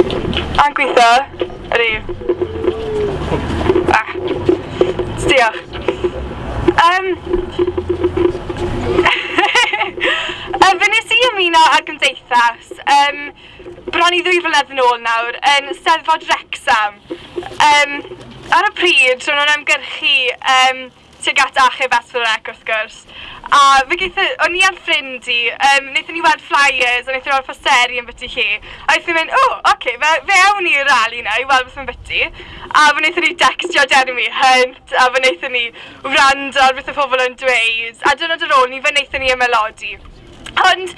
A'n gweithio, ydy... Ah, diolch. Um, Fy nes i ymuno ar gymdeithas. Um, bron i ddwy flynedd yn ôl nawr yn Steddfod Wrexham. Um, ar y pryd, rwy'n nhw'n ymgyrchu um, tuag at achub S4C wrth gwrs. A fe geitha, o'n i ar ffrind i, um, wnaethon ni weld flyers, a wnaethon ni weld posteri yn byty chi. A wnaethon ni mynd, o, oh, oce, okay, fe, fe awn i'r rali na i weld beth yn byty. A fe wnaethon ni dextio Jeremy Hunt, a fe wnaethon ni wrando ar beth y pobl yn dweud. A dyna dy ôl ni, fe wnaethon ni ymelodi. Ond,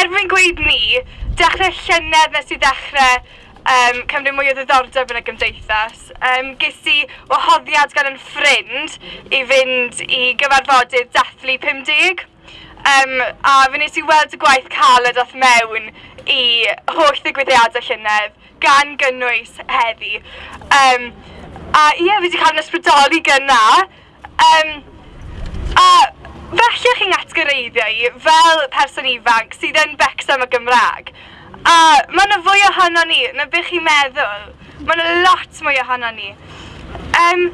erbyn gweud ni, dechrau llynedd nes i ddechrau um, cymryd mwy o ddiddordeb yn y gymdeithas. Um, ges i wahoddiad gan yn ffrind i fynd i gyfarfodydd dathlu 50. Um, a fe nes i weld y gwaith cael y doth mewn i holl ddigwyddiadau llynedd gan gynnwys heddi. Um, a ie, fi wedi cael yn ysbrydoli gyna. Um, a felly chi'n atgyreiddio i fel person ifanc sydd yn becs am y Gymraeg. A mae yna fwy ohono ni, na bych chi'n meddwl. Mae yna lot mwy ohono ni. Um,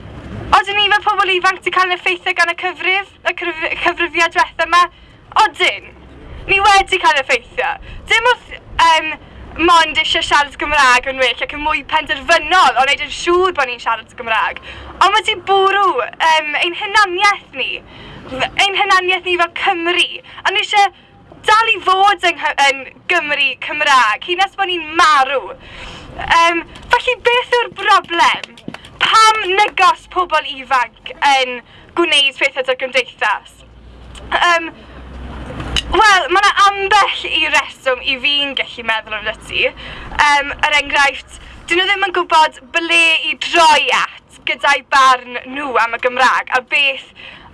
Oedden ni fel pobl ifanc ti cael yn effeithio gan y cyfrif, y cyfrifiad diwethaf yma? Odyn. Ni wedi cael effeithio. Dim oedd um, mond eisiau siarad Gymraeg yn well ac yn mwy penderfynol o wneud yn siŵr bod ni'n siarad Gymraeg. Ond mae di bwrw um, ein hynaniaeth ni, ein hynaniaeth ni fel Cymru. A ni eisiau dal i fod yng, yn Gymru Cymraeg, hyn nes bod ni'n marw. Um, felly beth yw'r broblem? Pam negos pobl ifanc yn gwneud pethau dy'r gymdeithas? Um, Wel, mae yna ambell i reswm i fi'n gallu meddwl am ti. Um, er enghraifft, dyn nhw ddim yn gwybod ble i droi at gyda'i barn nhw am y Gymraeg a beth,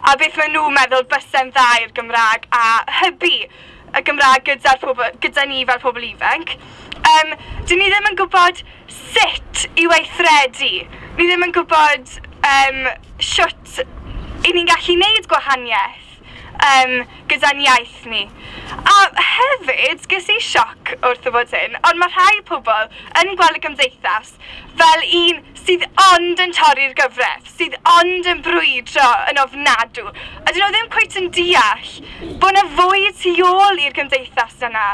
a beth maen nhw'n meddwl bysau'n dda i'r Gymraeg a hybu y Gymraeg gyda, pobl, gyda ni fel pobl ifanc. Um, dyn ni ddim yn gwybod sut i weithredu. Ni ddim yn gwybod um, siwt i ni'n gallu gwneud gwahaniaeth um, gyda'n iaith ni. A hefyd, ges i sioc wrth y bod hyn, ond mae rhai pobl yn gweld y gymdeithas fel un sydd ond yn torri'r gyfraith, sydd ond yn brwydro yn ofnadw. A dyn nhw ddim cweit yn deall bod yna fwy tu ôl i'r gymdeithas yna.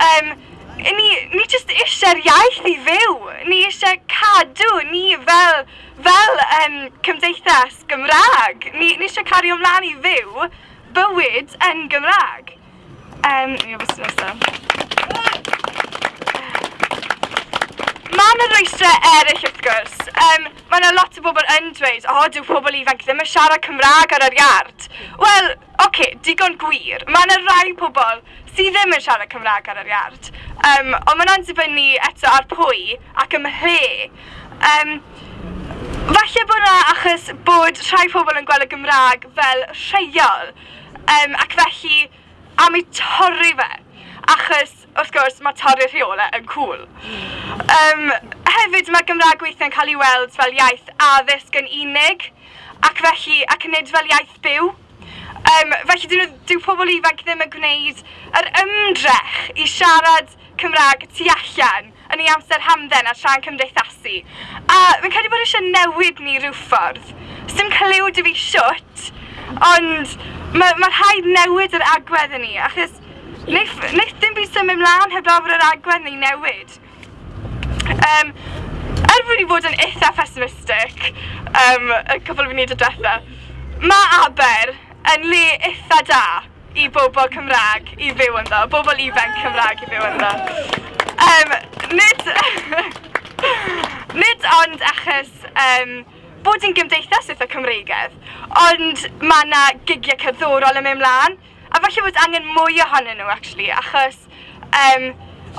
Um, ni, ni jyst eisiau'r iaith i fyw. Ni eisiau cadw ni fel, fel um, cymdeithas Gymraeg. Ni, ni eisiau cario ymlaen i fyw bywyd yn Gymraeg. Um, mi o bwysyn Mae yna rwysdrau eraill wrth gwrs. Um, mae yna lot o bobl yn dweud, o, oh, dyw pobl ifanc ddim yn siarad Cymraeg ar yr iard. Wel, oce, okay, digon gwir. Mae yna rai pobl sydd ddim yn siarad Cymraeg ar yr iard. Um, ond mae yna'n dibynnu eto ar pwy ac ym mhe. Um, falle bod yna achos bod rhai pobl yn gweld y Gymraeg fel rheiol. Um, ac felly, am ei torri fe, achos wrth gwrs mae torri rheolau yn cool. Um, hefyd mae Gymraeg weithiau'n cael ei weld fel iaith addysg yn unig, ac felly, ac yn nid fel iaith byw. Um, felly dyn nhw, dyw pobl ifanc ddim yn gwneud yr ymdrech i siarad Cymraeg tu allan yn ei amser hamdden a sian cymdeithasu. A fi'n credu bod eisiau newid ni rhyw ffordd. Sdim clyw dy fi siwt, ond mae ma rhaid newid yr agwedd yn ni, achos wneith, wneith dim byd symud mlaen heblaw bod yr agwedd ni'n newid. Um, er fod ni fod yn eitha pessimistic, um, y cwbl fi wneud y diwetha, mae Aber yn le eitha da i bobl Cymraeg i fyw ynddo, bobl ifanc Cymraeg i fyw ynddo. Um, nid, nid ond achos um, bod yn gymdeithas eitha Cymreigedd, ond mae yna gigiau cyddorol yn mynd mlaen, a falle bod angen mwy ohonyn nhw, actually, achos um,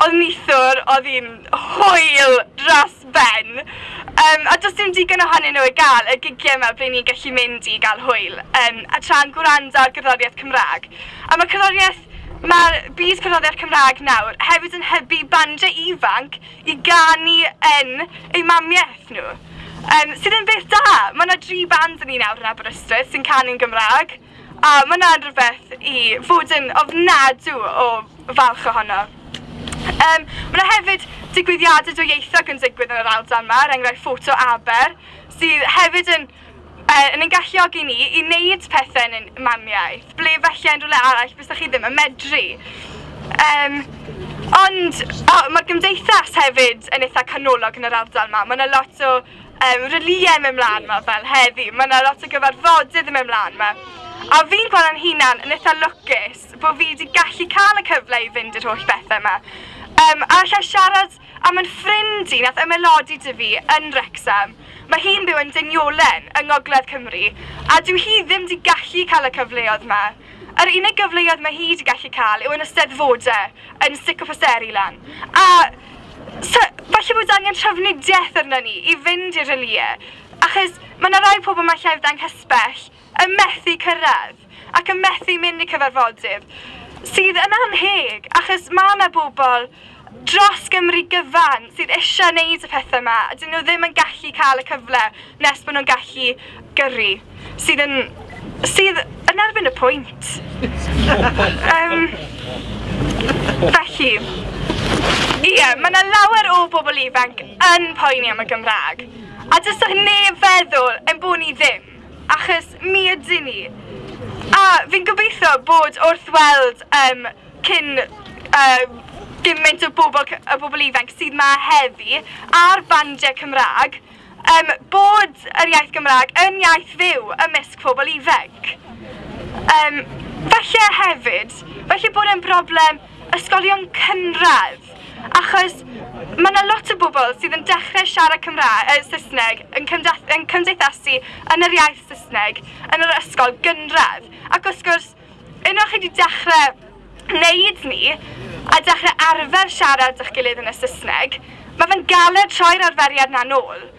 oedd nithwr, oedd hi'n hwyl dros ben, um, a does dim digon ohonyn nhw i gael y gigiau yma ble ni'n gallu mynd i gael hwyl, um, a tra'n gwrando ar gyddoriaeth Cymraeg. A mae cyddoriaeth Mae'r byd cyfroddiad Cymraeg nawr hefyd yn hybu bandiau ifanc i ganu yn eu mamiaeth nhw. Um, sydd yn beth da. Mae yna dri band yn ni nawr yn Aberystwyth sy'n canu'n Gymraeg. A mae yna'n rhywbeth i fod yn ofnadw o falch ohono. Um, mae yna hefyd digwyddiadau dwyieithog yn digwydd yn yr Aldan yma, er enghraifft ffoto aber, sydd hefyd yn uh, yn ein galluogi ni i wneud pethau yn mamiaeth, ble felly yn rhywle arall bys chi ddim yn medru. Um, ond oh, mae'r gymdeithas hefyd yn eitha canolog yn yr ardal yma. Mae yna lot o um, reliau mewn mlaen ma fel heddi. Mae yna lot o gyfarfodydd yn mewn mlaen ma. A fi'n gweld yn hunan yn eitha lwcus bod fi wedi gallu cael y cyfle i fynd i'r holl bethau yma. Um, a allai siarad am yn ffrind i nath ymelodi dy fi yn Wrexham. Mae hi'n byw yn Dyniolen yng Ngogledd Cymru a dyw hi ddim wedi gallu cael y cyfleoedd yma. Yr unig gyfleoedd mae hi wedi gallu cael yw yn ysteddfodau steddfodau yn Sico Posteri lan. A so, falle bod angen trafnidiaeth arno ni i fynd i'r reliau, achos mae yna rai pobl mae lle fydda'n hysbell yn methu cyrraedd ac yn methu mynd i cyfarfodydd sydd yn anheg, achos mae yna bobl dros Gymru gyfan sydd eisiau gwneud y pethau yma a dyn nhw ddim yn gallu cael y cyfle nes bod nhw'n gallu gyrru sydd yn, sydd yn erbyn y pwynt. um, felly, Ie, yeah, mae yna lawer o bobl ifanc yn poeni am y Gymraeg. A dys neb feddwl yn bod ni ddim, achos mi ydyn ni. A fi'n gobeithio bod wrth weld um, cyn uh, gymaint o bobl, o bobl ifanc sydd ma heddi a'r bandiau Cymraeg, um, bod yr iaith Gymraeg yn iaith fyw ymysg pobl ifanc. Um, falle hefyd, falle bod e'n broblem ysgolion cynradd. Achos mae yna lot o bobl sydd yn dechrau siarad Cymraeg, uh, Saesneg yn, yn cymdeithasu yn yr iaith Saesneg yn yr ysgol gynradd. Ac wrth gwrs, unwaith chi wedi dechrau wneud ni a dechrau arfer siarad eich gilydd yn y Saesneg, mae fe'n galed troi'r arferiad na nôl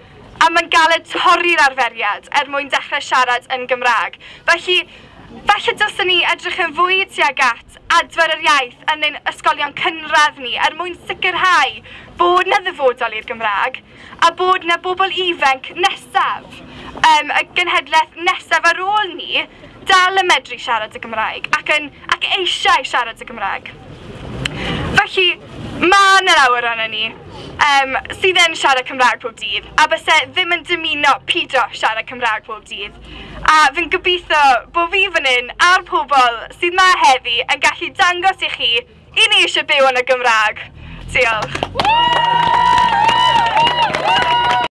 a mae'n galed torri'r arferiad er mwyn dechrau siarad yn Gymraeg. Felly, Felly dylsyn ni edrych yn fwy tuag at adfer yr iaith yn ein ysgolion cynradd ni er mwyn sicrhau bod na ddyfodol i'r Gymraeg a bod na bobl ifanc nesaf, um, y genhedlaeth nesaf ar ôl ni, dal yn medru siarad y Gymraeg ac, yn, ac eisiau siarad y Gymraeg. Felly, Mae yna lawer arna ni um, sydd yn siarad Cymraeg pob dydd a byse ddim yn dymuno pido siarad Cymraeg pob dydd. A fy'n gobeithio bod fi fan hyn a'r pobl sydd yma heddi yn gallu dangos i chi i ni eisiau byw yn y Gymraeg. Diolch. Woo!